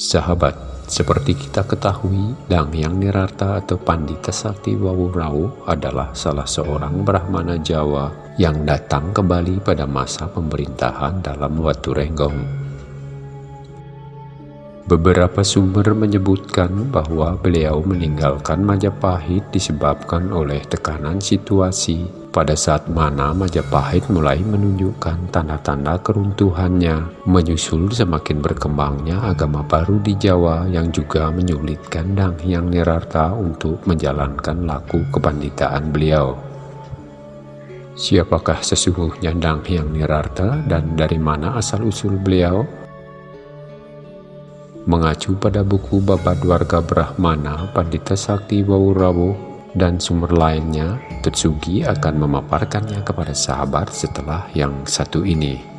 Sahabat, seperti kita ketahui, Dang Yang Nirarta atau Pandita Sakti Wawurau adalah salah seorang Brahmana Jawa yang datang kembali pada masa pemerintahan dalam Watu Renggong. Beberapa sumber menyebutkan bahwa beliau meninggalkan Majapahit disebabkan oleh tekanan situasi pada saat mana Majapahit mulai menunjukkan tanda-tanda keruntuhannya, menyusul semakin berkembangnya agama baru di Jawa yang juga menyulitkan Dang Hyang Nirarta untuk menjalankan laku kepanditaan beliau. Siapakah sesungguhnya Dang Hyang Nirarta dan dari mana asal-usul beliau? mengacu pada buku Babat Warga Brahmana Pandita Sakti Wawurawo dan sumber lainnya, Tetsugi akan memaparkannya kepada sahabat setelah yang satu ini.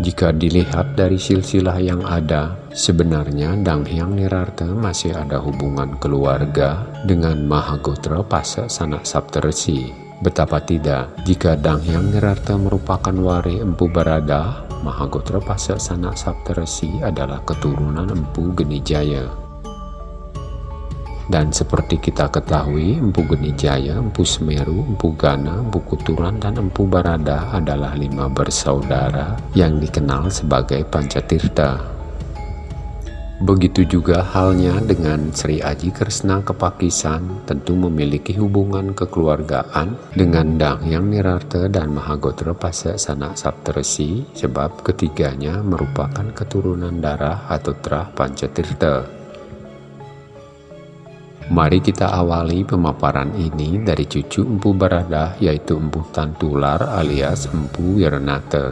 Jika dilihat dari silsilah yang ada, sebenarnya Dang Hyang Nirarta masih ada hubungan keluarga dengan Mahagotra Pasa Sanak Saptarsi. Betapa tidak, jika Dang Hyang Nirarta merupakan wari Empu Barada, Mahagotra Pasa Sanak Saptarsi adalah keturunan Empu Genijaya. Dan seperti kita ketahui, Empu Genijaya, Empu Semeru, Empu Gana, Empu Kuturan, dan Empu Barada adalah lima bersaudara yang dikenal sebagai Pancatirta. Begitu juga halnya dengan Sri Aji Kresna Kepakisan tentu memiliki hubungan kekeluargaan dengan Dang Yang Nirarte dan Mahagotra Pasa Sanak Saptarsi sebab ketiganya merupakan keturunan darah atau terah Pancatirta. Mari kita awali pemaparan ini dari cucu Empu Barada yaitu Empu Tantular alias Empu Wiranata.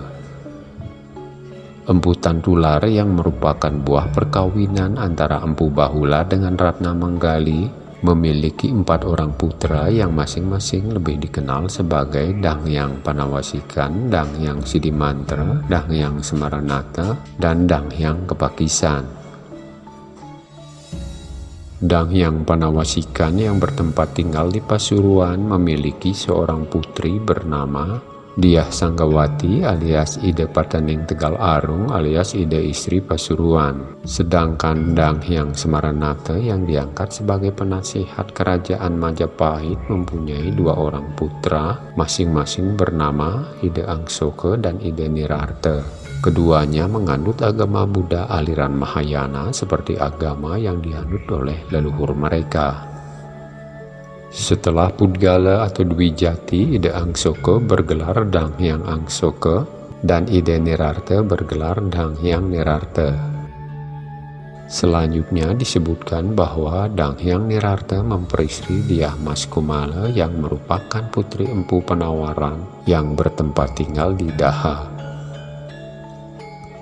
Empu Tantular yang merupakan buah perkawinan antara Empu Bahula dengan Ratna Manggali memiliki empat orang putra yang masing-masing lebih dikenal sebagai Dangyang Panawasikan, Dangyang Sidimantra, Dangyang Semaranata, dan Dangyang Kepakisan. Dang yang Panawasikan yang bertempat tinggal di Pasuruan memiliki seorang putri bernama Diah Sanggawati alias Ide Pataning Tegal Arung alias Ide Istri Pasuruan. Sedangkan Dang Hyang Semaranata yang diangkat sebagai penasihat kerajaan Majapahit mempunyai dua orang putra masing-masing bernama Ide Angsoke dan Ide Nirarte. Keduanya menganut agama Buddha aliran Mahayana seperti agama yang dianut oleh leluhur mereka. Setelah Pudgala atau Dwi Jati, Ide Angsoke bergelar Dang Hyang Angsoke dan Ide Nirarte bergelar Dang Hyang Nirarte. Selanjutnya disebutkan bahwa Dang Hyang Nirarte memperistri Diah Mas Kumala yang merupakan putri empu penawaran yang bertempat tinggal di Daha.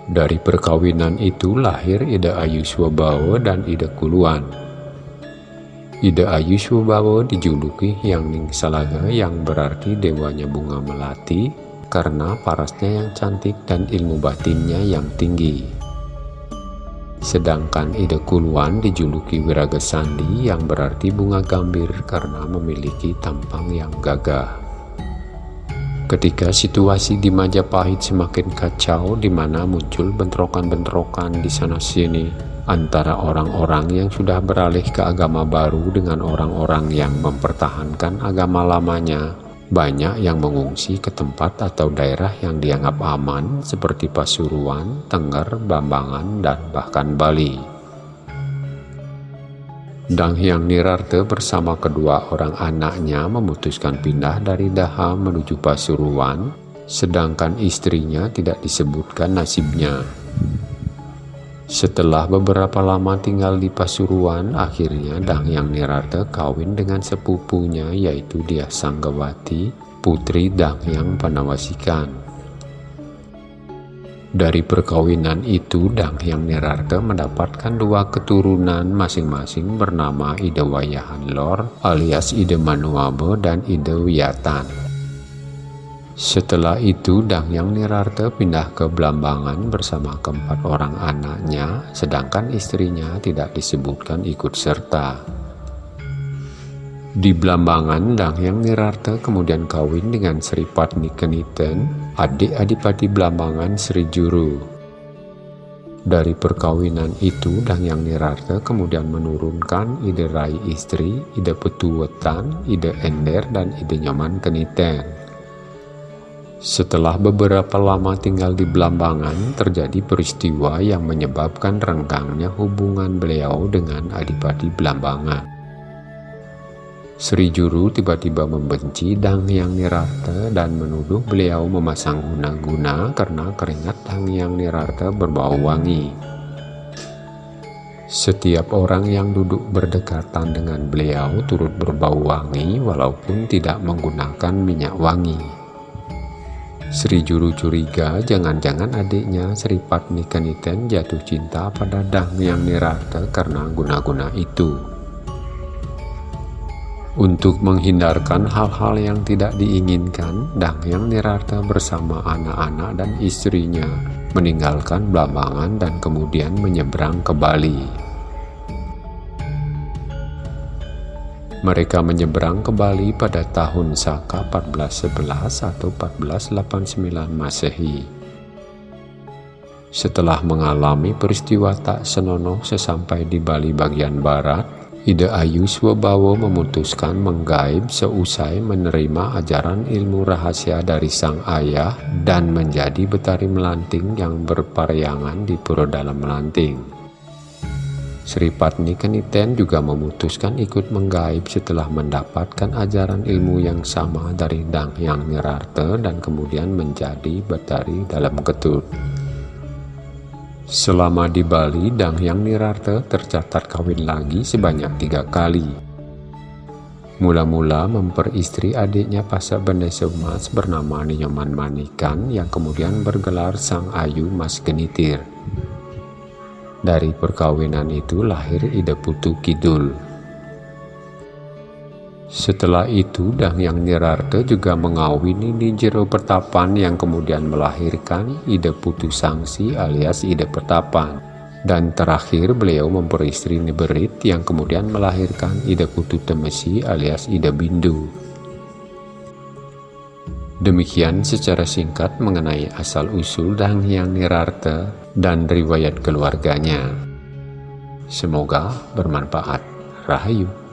Dari perkawinan itu lahir Ida Ayu Swabawa dan Ida Kuluan. Ida Ayu Swabawa dijuluki Yang Ning Salaga yang berarti dewanya bunga melati karena parasnya yang cantik dan ilmu batinnya yang tinggi. Sedangkan Ida Kuluan dijuluki Wiraga Sandi yang berarti bunga gambir karena memiliki tampang yang gagah. Ketika situasi di Majapahit semakin kacau di mana muncul bentrokan-bentrokan di sana-sini antara orang-orang yang sudah beralih ke agama baru dengan orang-orang yang mempertahankan agama lamanya, banyak yang mengungsi ke tempat atau daerah yang dianggap aman seperti Pasuruan, Tengger, Bambangan, dan bahkan Bali. Dang Hyang Nirarte bersama kedua orang anaknya memutuskan pindah dari Daha menuju Pasuruan, sedangkan istrinya tidak disebutkan nasibnya. Setelah beberapa lama tinggal di Pasuruan, akhirnya Dang Hyang Nirarte kawin dengan sepupunya yaitu Dia Sanggawati, putri Dang Hyang Panawasikan. Dari perkawinan itu, Dang Hyang Nirarta mendapatkan dua keturunan masing-masing bernama Ida Wayahan Lor alias Ida Manuabe dan Ida Wiyatan. Setelah itu Dangyang Nirarte pindah ke Blambangan bersama keempat orang anaknya, sedangkan istrinya tidak disebutkan ikut serta. Di Blambangan, Dangyang Nirarte kemudian kawin dengan Sri Patni Keniten, adik Adipati Blambangan Sri Juru. Dari perkawinan itu, Dangyang Nirarte kemudian menurunkan ide rai istri, ide petuwetan, ide ender, dan ide nyaman keniten. Setelah beberapa lama tinggal di Belambangan, terjadi peristiwa yang menyebabkan renggangnya hubungan beliau dengan Adipati Belambangan. Sri Juru tiba-tiba membenci Dang Yang Nirarta dan menuduh beliau memasang guna-guna karena keringat Dang Yang Nirarta berbau wangi. Setiap orang yang duduk berdekatan dengan beliau turut berbau wangi walaupun tidak menggunakan minyak wangi. Sri Juru curiga jangan-jangan adiknya Sri Patni jatuh cinta pada Dang yang Nirata karena guna-guna itu. Untuk menghindarkan hal-hal yang tidak diinginkan, Dang yang Nirata bersama anak-anak dan istrinya meninggalkan Blambangan dan kemudian menyeberang ke Bali. Mereka menyeberang ke Bali pada tahun Saka 1411 atau 1489 Masehi. Setelah mengalami peristiwa tak senonoh sesampai di Bali bagian barat, Ida Ayu Swabawa memutuskan menggaib seusai menerima ajaran ilmu rahasia dari sang ayah dan menjadi betari melanting yang berpariangan di Pura Dalam Melanting. Sri Patni Keniten juga memutuskan ikut menggaib setelah mendapatkan ajaran ilmu yang sama dari Dang Yang Nirarte dan kemudian menjadi batari dalam ketut. Selama di Bali, Dang Yang Nirarte tercatat kawin lagi sebanyak tiga kali. Mula-mula memperistri adiknya Pasak Bende Seumas bernama Ninyoman Manikan yang kemudian bergelar Sang Ayu Mas Genitir. Dari perkawinan itu lahir Ida Putu Kidul. Setelah itu Dang Yang Nirarte juga mengawini Nijero Pertapan yang kemudian melahirkan Ida Putu Sangsi alias Ida Pertapan. Dan terakhir beliau memperistri Niberit yang kemudian melahirkan Ida Putu Temesi alias Ida Bindu. Demikian secara singkat mengenai asal-usul Dang Hyang Nirarta dan riwayat keluarganya. Semoga bermanfaat. Rahayu.